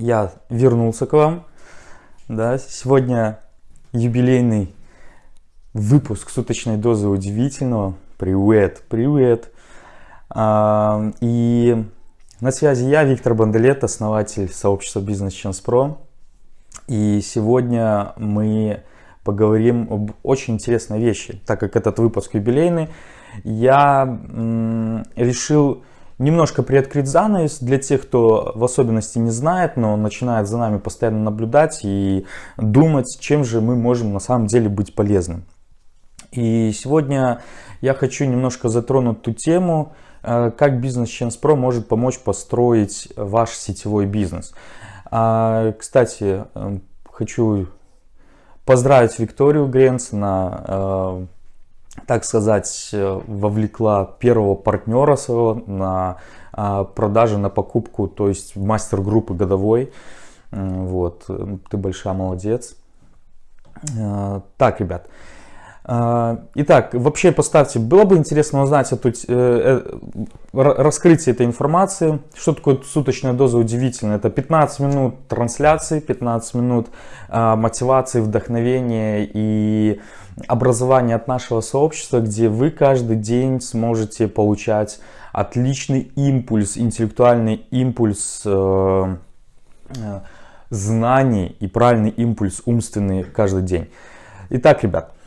я вернулся к вам. Да, сегодня юбилейный выпуск суточной дозы удивительного. Привет, привет. А, и на связи я, Виктор Банделет, основатель сообщества Business Chance Pro. И сегодня мы поговорим об очень интересной вещи. Так как этот выпуск юбилейный, я решил немножко приоткрыть занавес для тех, кто в особенности не знает, но начинает за нами постоянно наблюдать и думать, чем же мы можем на самом деле быть полезным. И сегодня я хочу немножко затронуть ту тему, э, как бизнес Chance может помочь построить ваш сетевой бизнес. А, кстати, э, хочу поздравить Викторию Гренц на э, так сказать, э, вовлекла первого партнера своего на а, продажи, на покупку, то есть мастер группы годовой. Вот, ты большая молодец. Э, так, ребят. Э, итак, вообще поставьте, было бы интересно узнать эту, э, раскрытие этой информации. Что такое суточная доза удивительная? Это 15 минут трансляции, 15 минут э, мотивации, вдохновения и образование от нашего сообщества, где вы каждый день сможете получать отличный импульс, интеллектуальный импульс э, э, знаний и правильный импульс умственный каждый день. Итак, ребят, э,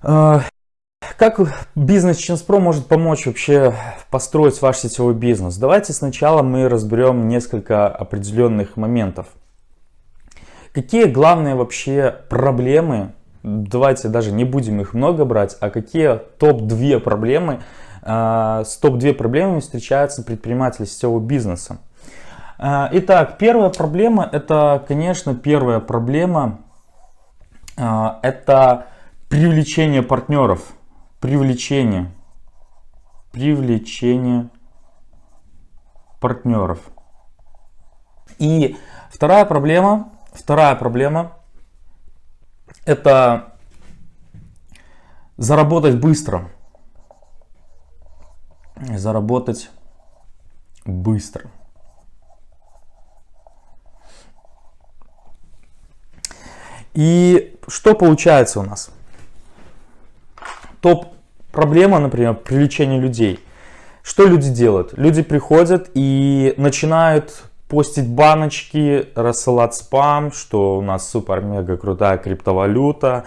как бизнес Pro может помочь вообще построить ваш сетевой бизнес? Давайте сначала мы разберем несколько определенных моментов. Какие главные вообще проблемы давайте даже не будем их много брать, а какие топ-2 проблемы, а, с топ-2 проблемами встречаются предприниматели сетевого бизнеса. А, итак, первая проблема, это, конечно, первая проблема, а, это привлечение партнеров, привлечение, привлечение партнеров. И вторая проблема, вторая проблема это заработать быстро. Заработать быстро. И что получается у нас? Топ проблема, например, привлечение людей. Что люди делают? Люди приходят и начинают постить баночки, рассылать спам, что у нас супер-мега крутая криптовалюта,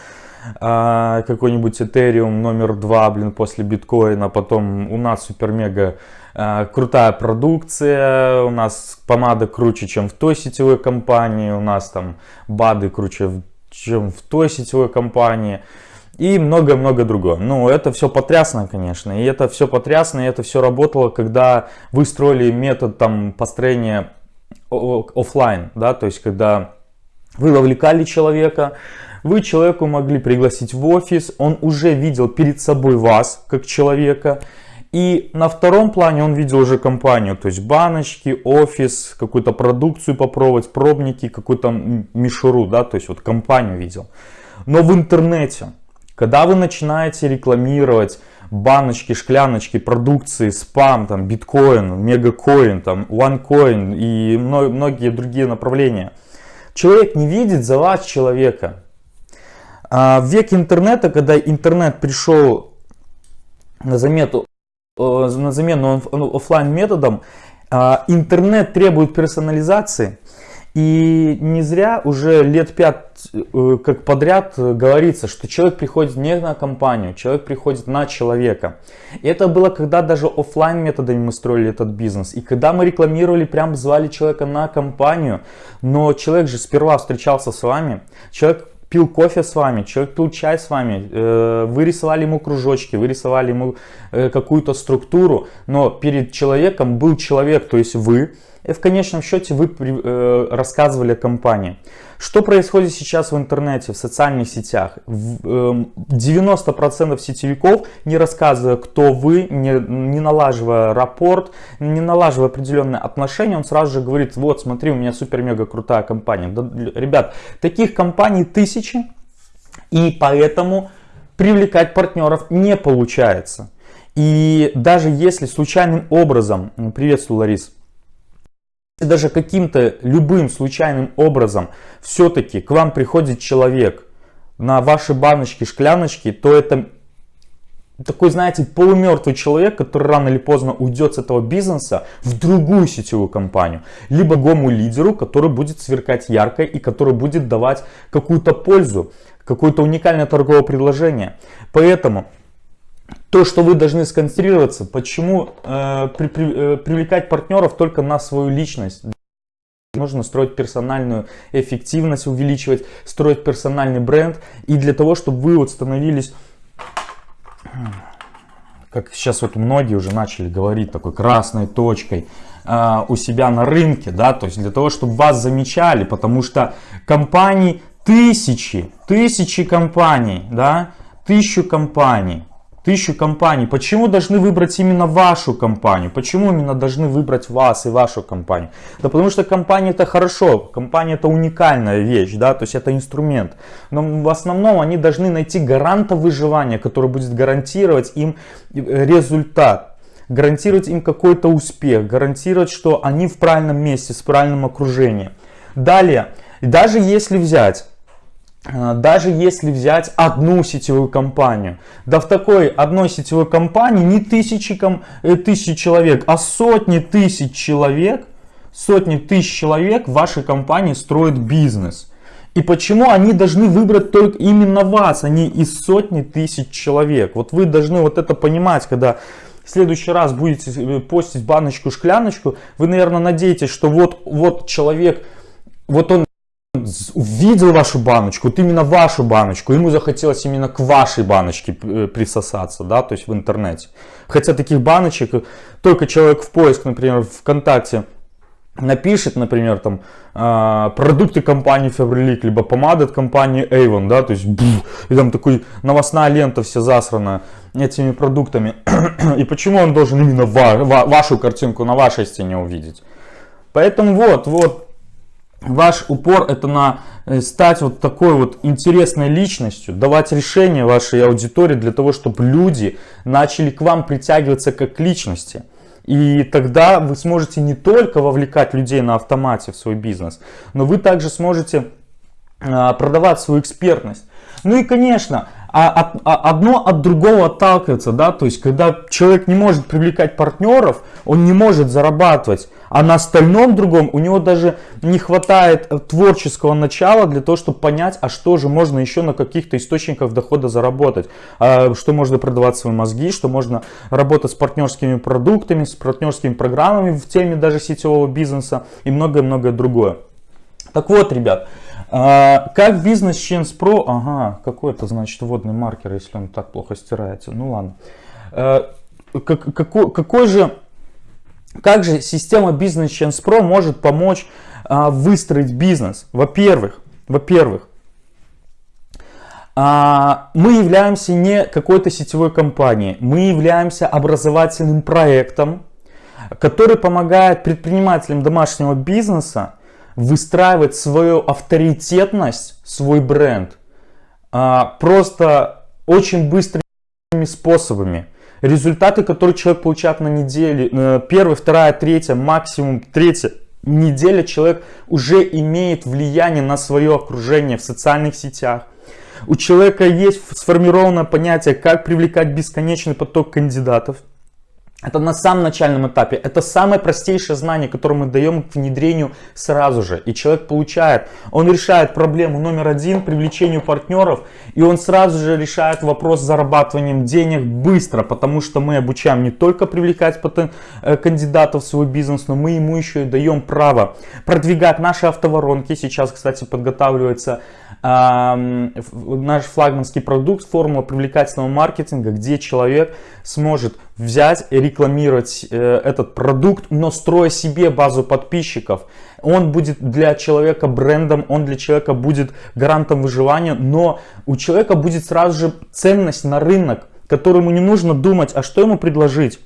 а, какой-нибудь Ethereum номер два, блин, после биткоина, потом у нас супер-мега а, крутая продукция, у нас помада круче, чем в той сетевой компании, у нас там БАДы круче, чем в той сетевой компании и много-много другого. Ну, это все потрясно, конечно, и это все потрясно, и это все работало, когда вы строили метод там построения офлайн, да, то есть когда вы вовлекали человека, вы человеку могли пригласить в офис, он уже видел перед собой вас как человека, и на втором плане он видел уже компанию, то есть баночки, офис, какую-то продукцию попробовать, пробники, какую-то мишуру, да, то есть вот компанию видел. Но в интернете, когда вы начинаете рекламировать баночки, шкляночки, продукции, спам, там, биткоин, мегакоин, там, OneCoin и многие другие направления. Человек не видит за вас человека. А в век интернета, когда интернет пришел на, замету, на замену офлайн методом, а, интернет требует персонализации. И не зря уже лет пять э, как подряд говорится, что человек приходит не на компанию, человек приходит на человека. И это было, когда даже офлайн методами мы строили этот бизнес. И когда мы рекламировали, прям звали человека на компанию, но человек же сперва встречался с вами, человек пил кофе с вами, человек пил чай с вами, э, вы рисовали ему кружочки, вы рисовали ему э, какую-то структуру, но перед человеком был человек, то есть вы, и в конечном счете вы э, рассказывали компании. Что происходит сейчас в интернете, в социальных сетях? 90% эм, сетевиков, не рассказывая, кто вы, не, не налаживая рапорт, не налаживая определенные отношения, он сразу же говорит, вот смотри, у меня супер-мега крутая компания. Да, ребят, таких компаний тысячи, и поэтому привлекать партнеров не получается. И даже если случайным образом, приветствую, Ларис, даже каким-то любым случайным образом все-таки к вам приходит человек на ваши баночки, шкляночки, то это такой, знаете, полумертвый человек, который рано или поздно уйдет с этого бизнеса в другую сетевую компанию. Либо гому лидеру, который будет сверкать ярко и который будет давать какую-то пользу, какое-то уникальное торговое предложение. Поэтому то, что вы должны сконцентрироваться, почему э, при, при, э, привлекать партнеров только на свою личность. Нужно строить персональную эффективность, увеличивать, строить персональный бренд. И для того, чтобы вы вот становились как сейчас вот многие уже начали говорить, такой красной точкой э, у себя на рынке, да, то есть для того, чтобы вас замечали, потому что компаний тысячи, тысячи компаний, да, тысячу компаний, тысячу компаний. Почему должны выбрать именно вашу компанию? Почему именно должны выбрать вас и вашу компанию? Да потому что компания это хорошо, компания это уникальная вещь, да, то есть это инструмент. Но в основном они должны найти гаранта выживания, который будет гарантировать им э, результат гарантировать им какой-то успех, гарантировать, что они в правильном месте, с правильным окружением. Далее, даже если взять даже если взять одну сетевую компанию, да в такой одной сетевой компании не тысячи, э, тысячи человек, а сотни тысяч человек, сотни тысяч человек в вашей компании строят бизнес. И почему они должны выбрать только именно вас, а не из сотни тысяч человек? Вот вы должны вот это понимать, когда в следующий раз будете э, постить баночку-шкляночку, вы, наверное, надеетесь, что вот, вот человек, вот он увидел вашу баночку, вот именно вашу баночку, ему захотелось именно к вашей баночке э, присосаться, да, то есть в интернете. Хотя таких баночек, э, только человек в поиск, например, ВКонтакте напишет, например, там, э, продукты компании Faberlic, либо помады от компании Avon, да, то есть, бух, и там такой новостная лента вся засрана этими продуктами. и почему он должен именно ва ва вашу картинку на вашей стене увидеть? Поэтому вот, вот, ваш упор это на э, стать вот такой вот интересной личностью, давать решения вашей аудитории для того, чтобы люди начали к вам притягиваться как к личности. И тогда вы сможете не только вовлекать людей на автомате в свой бизнес, но вы также сможете а, продавать свою экспертность. Ну и конечно, а, а, одно от другого отталкивается, да, то есть когда человек не может привлекать партнеров, он не может зарабатывать, а на остальном другом у него даже не хватает э, творческого начала для того, чтобы понять, а что же можно еще на каких-то источниках дохода заработать. А, что можно продавать свои мозги, что можно работать с партнерскими продуктами, с партнерскими программами в теме даже сетевого бизнеса и многое-многое другое. Так вот, ребят, а, как бизнес Change Pro, ага, какой это значит водный маркер, если он так плохо стирается, ну ладно. А, какой, какой же как же система Business Chance Pro может помочь а, выстроить бизнес? Во-первых, во-первых, а, мы являемся не какой-то сетевой компанией, мы являемся образовательным проектом, который помогает предпринимателям домашнего бизнеса выстраивать свою авторитетность, свой бренд а, просто очень быстрыми способами результаты, которые человек получает на неделе, э, первая, вторая, третья, максимум третья неделя, человек уже имеет влияние на свое окружение в социальных сетях. У человека есть сформированное понятие, как привлекать бесконечный поток кандидатов – это на самом начальном этапе. Это самое простейшее знание, которое мы даем к внедрению сразу же. И человек получает, он решает проблему номер один, привлечению партнеров. И он сразу же решает вопрос с зарабатыванием денег быстро. Потому что мы обучаем не только привлекать э, кандидатов в свой бизнес, но мы ему еще и даем право продвигать наши автоворонки. Сейчас, кстати, подготавливается наш флагманский продукт, формула привлекательного маркетинга, где человек сможет взять и рекламировать э, этот продукт, но строя себе базу подписчиков. Он будет для человека брендом, он для человека будет гарантом выживания, но у человека будет сразу же ценность на рынок, которому не нужно думать, а что ему предложить.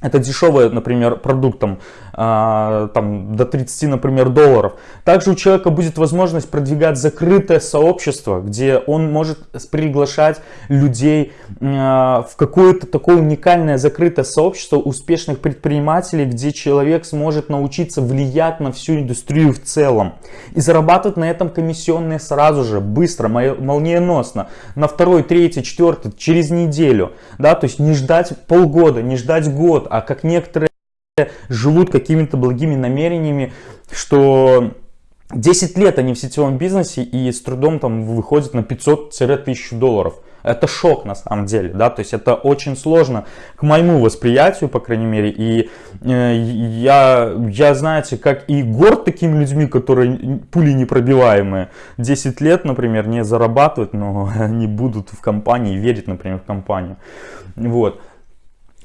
Это дешевый, например, продукт там, а, там, до 30, например, долларов. Также у человека будет возможность продвигать закрытое сообщество, где он может приглашать людей а, в какое-то такое уникальное закрытое сообщество успешных предпринимателей, где человек сможет научиться влиять на всю индустрию в целом. И зарабатывать на этом комиссионные сразу же, быстро, молниеносно, на второй, третий, четвертый, через неделю. Да? То есть не ждать полгода, не ждать год, а как некоторые живут какими-то благими намерениями, что 10 лет они в сетевом бизнесе и с трудом там выходят на 500-1000 долларов. Это шок на самом деле, да, то есть это очень сложно к моему восприятию, по крайней мере, и э, я, я, знаете, как и горд такими людьми, которые пули непробиваемые, 10 лет, например, не зарабатывают, но они будут в компании, верить, например, в компанию, вот.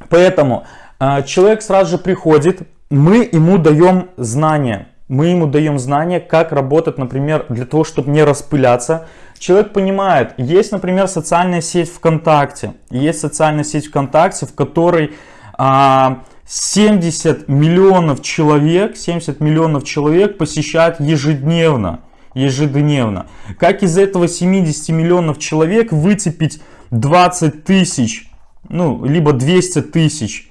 Поэтому человек сразу же приходит, мы ему даем знания, мы ему даем знания, как работать, например, для того, чтобы не распыляться. Человек понимает, есть, например, социальная сеть ВКонтакте, есть социальная сеть ВКонтакте, в которой а, 70 миллионов человек, 70 миллионов человек посещают ежедневно, ежедневно. Как из этого 70 миллионов человек выцепить 20 тысяч ну, либо 200 тысяч,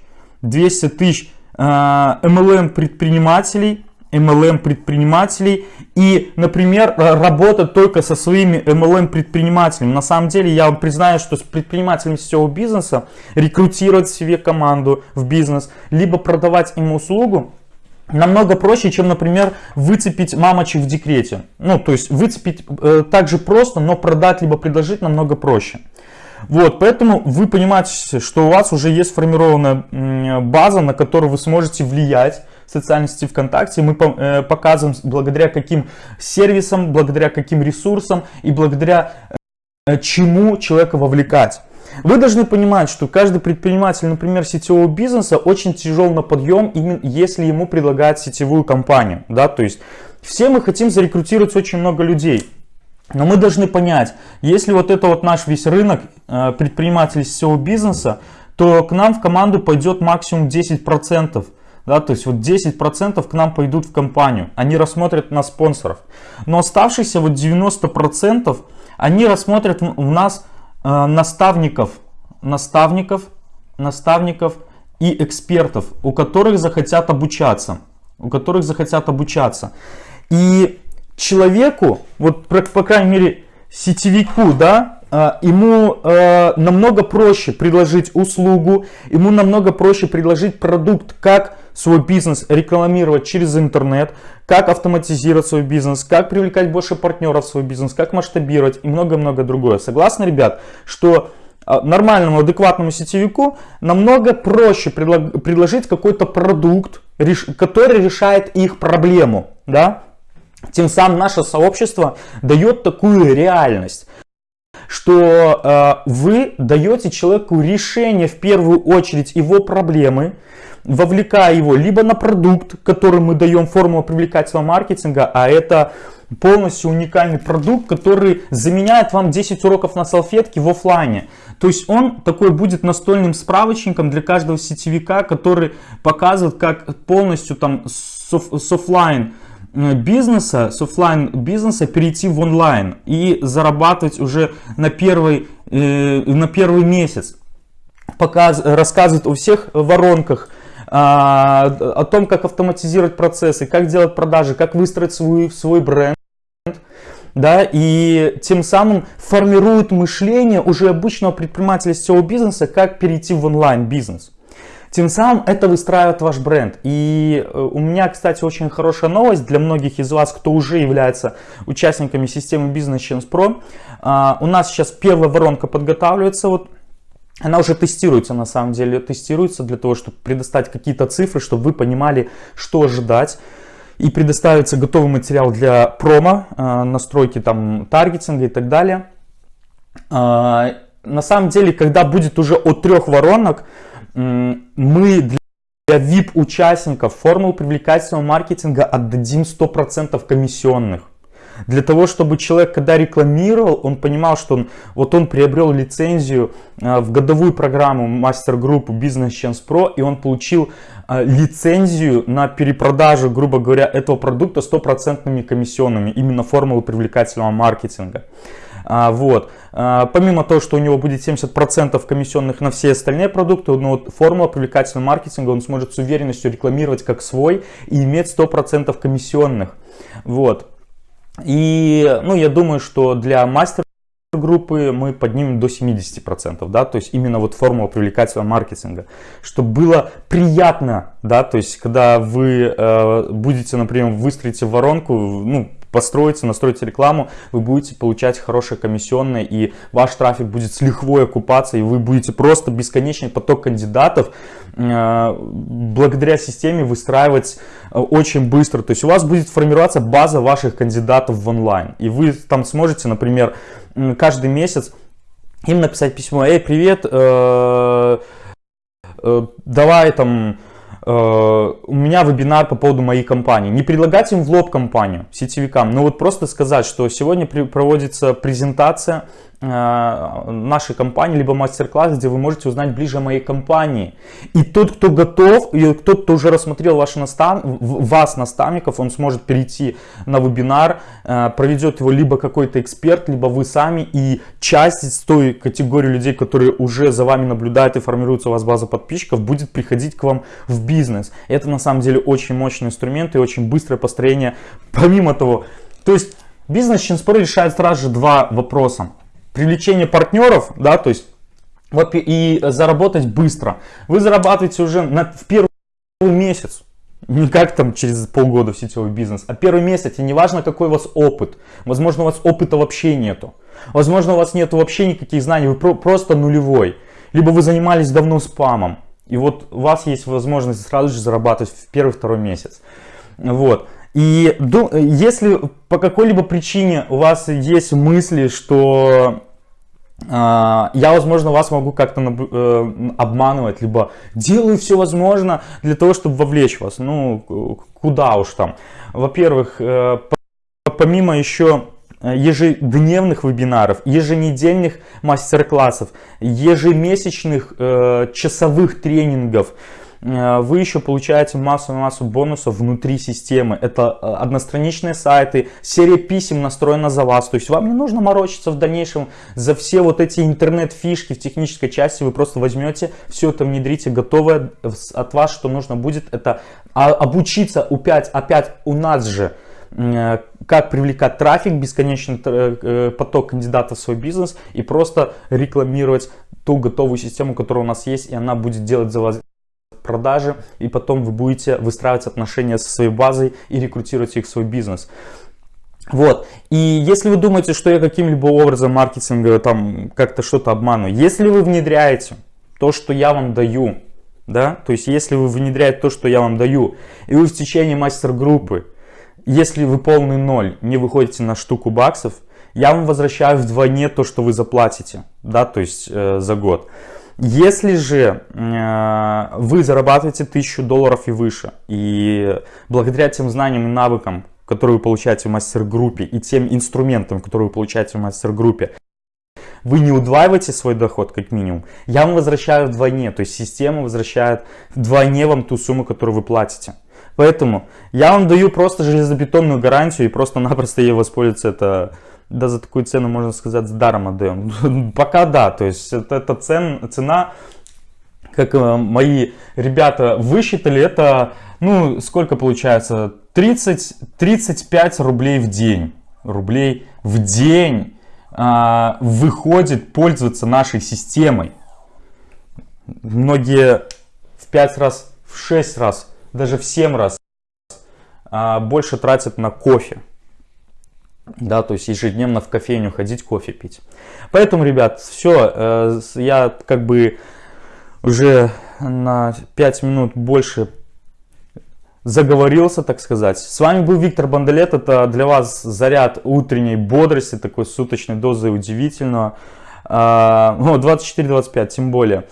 200 тысяч э, MLM предпринимателей, MLM предпринимателей и, например, работать только со своими MLM предпринимателями. На самом деле, я вам признаю, что с предпринимателями сетевого бизнеса рекрутировать себе команду в бизнес, либо продавать им услугу, намного проще, чем, например, выцепить мамочек в декрете. Ну, то есть выцепить э, так же просто, но продать либо предложить намного проще. Вот, поэтому вы понимаете, что у вас уже есть сформированная база, на которую вы сможете влиять в социальной сети ВКонтакте. Мы э, показываем, благодаря каким сервисам, благодаря каким ресурсам и благодаря э, чему человека вовлекать. Вы должны понимать, что каждый предприниматель, например, сетевого бизнеса очень тяжел на подъем, именно если ему предлагают сетевую компанию. Да? То есть все мы хотим зарекрутировать очень много людей. Но мы должны понять, если вот это вот наш весь рынок э, предпринимателей сетевого бизнеса, то к нам в команду пойдет максимум 10%. Да, то есть вот 10% к нам пойдут в компанию, они рассмотрят на спонсоров. Но оставшиеся вот 90% они рассмотрят в нас э, наставников, наставников, наставников и экспертов, у которых захотят обучаться, у которых захотят обучаться. И человеку, вот по, крайней мере сетевику, да, а, ему э, намного проще предложить услугу, ему намного проще предложить продукт, как свой бизнес рекламировать через интернет, как автоматизировать свой бизнес, как привлекать больше партнеров в свой бизнес, как масштабировать и много-много другое. Согласны, ребят, что а, нормальному, адекватному сетевику намного проще предложить какой-то продукт, который решает их проблему, да, тем самым наше сообщество дает такую реальность, что э, вы даете человеку решение в первую очередь его проблемы, вовлекая его либо на продукт, который мы даем формулу привлекательного маркетинга, а это полностью уникальный продукт, который заменяет вам 10 уроков на салфетке в офлайне. То есть он такой будет настольным справочником для каждого сетевика, который показывает, как полностью там с офлайн Э, бизнеса, с офлайн бизнеса перейти в онлайн и зарабатывать уже на первый, э, на первый месяц. Показ, рассказывает о всех воронках, а, о том, как автоматизировать процессы, как делать продажи, как выстроить свой, свой бренд. Да, и тем самым формирует мышление уже обычного предпринимателя сетевого бизнеса, как перейти в онлайн бизнес. Тем самым это выстраивает ваш бренд. И э, у меня, кстати, очень хорошая новость для многих из вас, кто уже является участниками системы Business Chance Pro. У нас сейчас первая воронка подготавливается. Вот она уже тестируется, на самом деле, тестируется для того, чтобы предоставить какие-то цифры, чтобы вы понимали, что ожидать. И предоставится готовый материал для промо, а, настройки там таргетинга и так далее. А, на самом деле, когда будет уже от трех воронок, мы для VIP участников формулу привлекательного маркетинга отдадим 100% комиссионных. Для того, чтобы человек, когда рекламировал, он понимал, что он, вот он приобрел лицензию э, в годовую программу мастер-группу Business Chance Pro, и он получил э, лицензию на перепродажу, грубо говоря, этого продукта стопроцентными комиссионными, именно формулы привлекательного маркетинга. А, вот. А, помимо того, что у него будет 70% комиссионных на все остальные продукты, вот формула привлекательного маркетинга он сможет с уверенностью рекламировать как свой и иметь 100% комиссионных. Вот. И, ну, я думаю, что для мастер группы мы поднимем до 70%, да, то есть именно вот формула привлекательного маркетинга, чтобы было приятно, да, то есть когда вы э, будете, например, выстроите воронку, ну, построите, настроите рекламу, вы будете получать хорошие комиссионные, и ваш трафик будет с лихвой окупаться, и вы будете просто бесконечный поток кандидатов э, благодаря системе выстраивать э, очень быстро. То есть у вас будет формироваться база ваших кандидатов в онлайн, и вы там сможете, например, каждый месяц им написать письмо, эй, привет, э, давай там Э, у меня вебинар по поводу моей компании. Не предлагать им в лоб компанию, сетевикам, но вот просто сказать, что сегодня проводится презентация Э, нашей компании, либо мастер-класс, где вы можете узнать ближе о моей компании. И тот, кто готов, и тот, кто уже рассмотрел ваши настав... вас, наставников, он сможет перейти на вебинар, э, проведет его либо какой-то эксперт, либо вы сами, и часть из той категории людей, которые уже за вами наблюдают и формируется у вас база подписчиков, будет приходить к вам в бизнес. Это на самом деле очень мощный инструмент и очень быстрое построение. Помимо того, то есть бизнес Чинспор решает сразу же два вопроса привлечение партнеров, да, то есть вот и заработать быстро. Вы зарабатываете уже на, в первый месяц. Не как там через полгода в сетевой бизнес, а первый месяц, и неважно какой у вас опыт. Возможно у вас опыта вообще нету. Возможно у вас нету вообще никаких знаний, вы про просто нулевой. Либо вы занимались давно спамом. И вот у вас есть возможность сразу же зарабатывать в первый-второй месяц. Вот. И если по какой-либо причине у вас есть мысли, что э, я, возможно, вас могу как-то э, обманывать, либо делаю все возможное для того, чтобы вовлечь вас. Ну, куда уж там. Во-первых, э, помимо еще ежедневных вебинаров, еженедельных мастер-классов, ежемесячных э, часовых тренингов, вы еще получаете массу-массу бонусов внутри системы. Это э, одностраничные сайты, серия писем настроена за вас. То есть вам не нужно морочиться в дальнейшем за все вот эти интернет-фишки в технической части. Вы просто возьмете, все это внедрите, готовое от вас, что нужно будет, это а, обучиться опять, опять у нас же э, как привлекать трафик, бесконечный поток кандидатов в свой бизнес и просто рекламировать ту готовую систему, которая у нас есть, и она будет делать за вас продажи, и потом вы будете выстраивать отношения со своей базой и рекрутировать их в свой бизнес. Вот, и если вы думаете, что я каким-либо образом маркетинга там как-то что-то обманываю, если вы внедряете то, что я вам даю, да, то есть если вы внедряете то, что я вам даю, и вы в течение мастер-группы, если вы полный ноль, не выходите на штуку баксов, я вам возвращаю вдвойне то, что вы заплатите, да, то есть э, за год. Если же э, вы зарабатываете 1000 долларов и выше, и благодаря тем знаниям и навыкам, которые вы получаете в мастер-группе, и тем инструментам, которые вы получаете в мастер-группе, вы не удваиваете свой доход как минимум, я вам возвращаю вдвойне, то есть система возвращает вдвойне вам ту сумму, которую вы платите. Поэтому я вам даю просто железобетонную гарантию и просто-напросто ей воспользоваться это да за такую цену, можно сказать, с даром отдаем. Пока да, то есть это, это цен, цена, как э, мои ребята высчитали, это, ну, сколько получается, 30-35 рублей в день. Рублей в день а, выходит пользоваться нашей системой. Многие в 5 раз, в 6 раз, даже в 7 раз а, больше тратят на кофе да, то есть ежедневно в кофейню ходить, кофе пить. Поэтому, ребят, все, э, я как бы уже на 5 минут больше заговорился, так сказать. С вами был Виктор Бандалет, это для вас заряд утренней бодрости, такой суточной дозы удивительного. 24-25, а, тем более.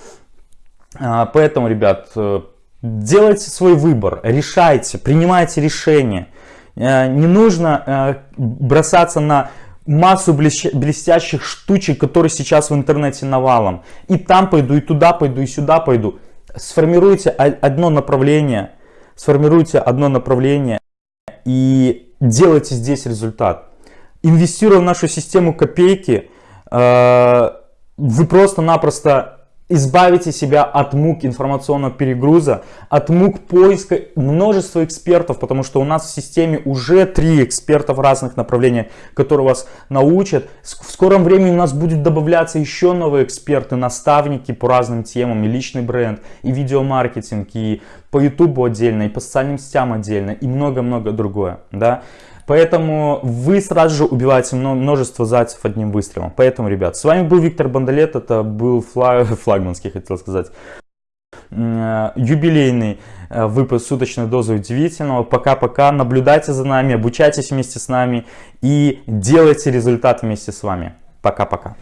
А, поэтому, ребят, э, делайте свой выбор, решайте, принимайте решение. Э, не нужно э, бросаться на массу блестящих штучек, которые сейчас в интернете навалом. И там пойду, и туда пойду, и сюда пойду. Сформируйте одно направление, сформируйте одно направление и делайте здесь результат. Инвестируя в нашу систему копейки, э, вы просто-напросто избавите себя от мук информационного перегруза, от мук поиска множества экспертов, потому что у нас в системе уже три эксперта в разных направлениях, которые вас научат. В скором времени у нас будет добавляться еще новые эксперты, наставники по разным темам, и личный бренд, и видеомаркетинг, и по YouTube отдельно, и по социальным сетям отдельно, и много-много другое. Да? Поэтому вы сразу же убиваете множество зайцев одним выстрелом. Поэтому, ребят, с вами был Виктор Бондолет, это был флаг, флагманский, хотел сказать, э, юбилейный э, выпуск суточной дозы удивительного. Пока-пока, наблюдайте за нами, обучайтесь вместе с нами и делайте результат вместе с вами. Пока-пока.